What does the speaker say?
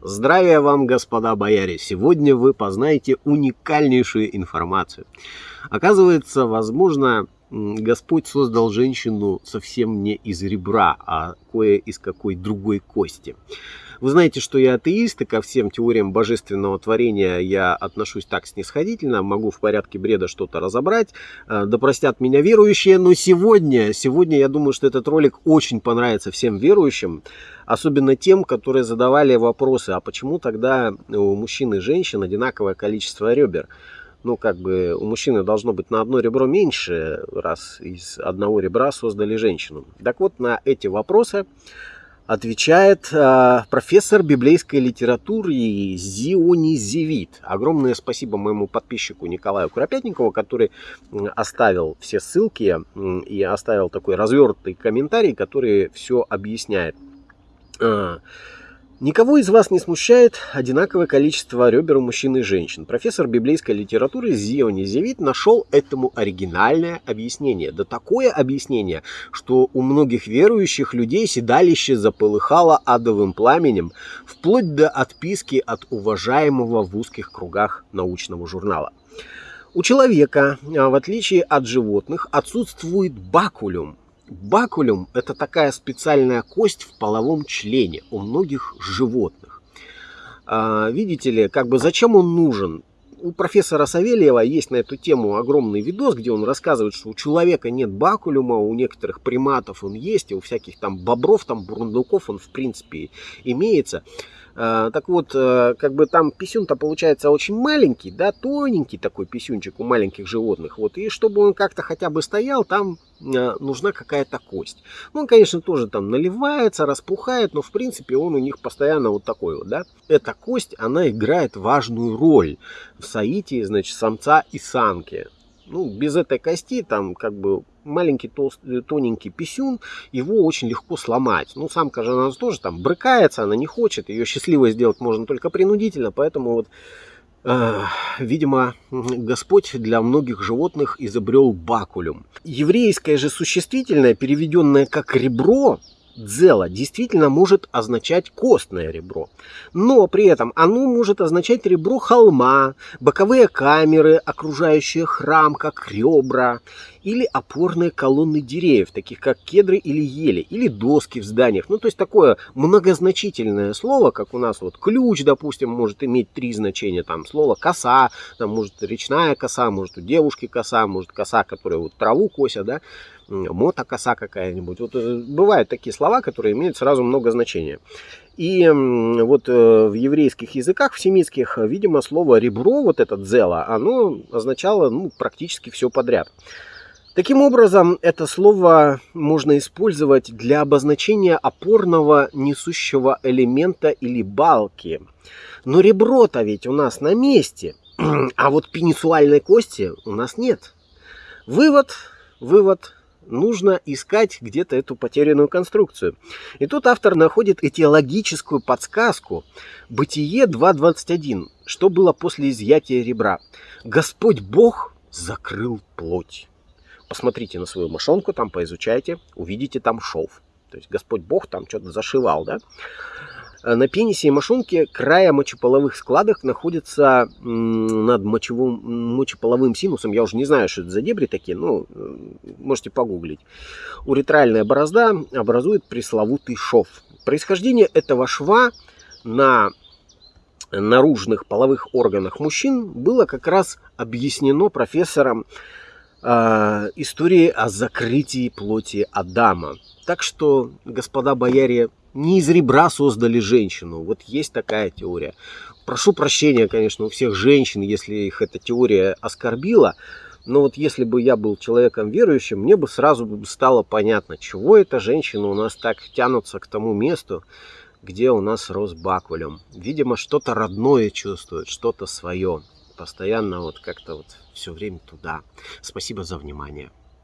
Здравия вам, господа бояре! Сегодня вы познаете уникальнейшую информацию. Оказывается, возможно, Господь создал женщину совсем не из ребра, а кое из какой другой кости. Вы знаете, что я атеист, и ко всем теориям божественного творения я отношусь так снисходительно, могу в порядке бреда что-то разобрать, э, да простят меня верующие, но сегодня, сегодня я думаю, что этот ролик очень понравится всем верующим, особенно тем, которые задавали вопросы, а почему тогда у мужчин и женщин одинаковое количество ребер? ну, как бы у мужчины должно быть на одно ребро меньше, раз из одного ребра создали женщину. Так вот, на эти вопросы отвечает э, профессор библейской литературы Зионизевит. Огромное спасибо моему подписчику Николаю Куропятникову, который оставил все ссылки и оставил такой развернутый комментарий, который все объясняет. Никого из вас не смущает одинаковое количество ребер у мужчин и женщин. Профессор библейской литературы Зио Низевит нашел этому оригинальное объяснение. Да такое объяснение, что у многих верующих людей седалище заполыхало адовым пламенем, вплоть до отписки от уважаемого в узких кругах научного журнала. У человека, а, в отличие от животных, отсутствует бакулюм, Бакулюм – это такая специальная кость в половом члене у многих животных. А, видите ли, как бы зачем он нужен? У профессора Савельева есть на эту тему огромный видос, где он рассказывает, что у человека нет бакулюма, у некоторых приматов он есть, и у всяких там бобров, там бурундуков он в принципе имеется. А, так вот, э, как бы там писюн-то получается очень маленький, да, тоненький такой писюнчик у маленьких животных. Вот, и чтобы он как-то хотя бы стоял, там э, нужна какая-то кость. Ну, он, конечно, тоже там наливается, распухает, но в принципе он у них постоянно вот такой вот, да. Эта кость, она играет важную роль в соитии, значит, самца и самки ну, без этой кости, там, как бы, маленький толстый, тоненький писюн, его очень легко сломать. Ну, самка же она тоже там брыкается, она не хочет, ее счастливой сделать можно только принудительно, поэтому вот, э, видимо, Господь для многих животных изобрел бакулюм. Еврейское же существительное, переведенное как ребро, дзела действительно может означать костное ребро. Но при этом оно может означать ребро холма, боковые камеры, окружающие храм, как ребра, или опорные колонны деревьев, таких как кедры или ели, или доски в зданиях. Ну, то есть такое многозначительное слово, как у нас вот ключ, допустим, может иметь три значения. Там слово коса, там может речная коса, может у девушки коса, может коса, которая вот траву косят, да мотокоса какая-нибудь. Вот э, бывают такие слова, которые имеют сразу много значения. И вот э, в еврейских языках, в семитских, видимо, слово ребро, вот это дзела, оно означало ну, практически все подряд. Таким образом, это слово можно использовать для обозначения опорного несущего элемента или балки. Но ребро-то ведь у нас на месте, а вот пенисуальной кости у нас нет. Вывод, вывод нужно искать где-то эту потерянную конструкцию. И тут автор находит этиологическую подсказку. Бытие 2.21. Что было после изъятия ребра? Господь Бог закрыл плоть. Посмотрите на свою мошонку, там поизучайте, увидите там шов. То есть Господь Бог там что-то зашивал, да? Э, на пенисе и мошонке края мочеполовых складок находятся над мочевым, мочеполовым синусом. Я уже не знаю, что это за дебри такие, но э, можете погуглить. Уретральная борозда образует пресловутый шов. Происхождение этого шва на наружных половых органах мужчин было как раз объяснено профессором э, истории о закрытии плоти Адама. Так что, господа бояре, не из ребра создали женщину. Вот есть такая теория. Прошу прощения, конечно, у всех женщин, если их эта теория оскорбила. Но вот если бы я был человеком верующим, мне бы сразу стало понятно, чего эта женщина у нас так тянутся к тому месту, где у нас рос бакулем. Видимо, что-то родное чувствует, что-то свое. Постоянно вот как-то вот все время туда. Спасибо за внимание.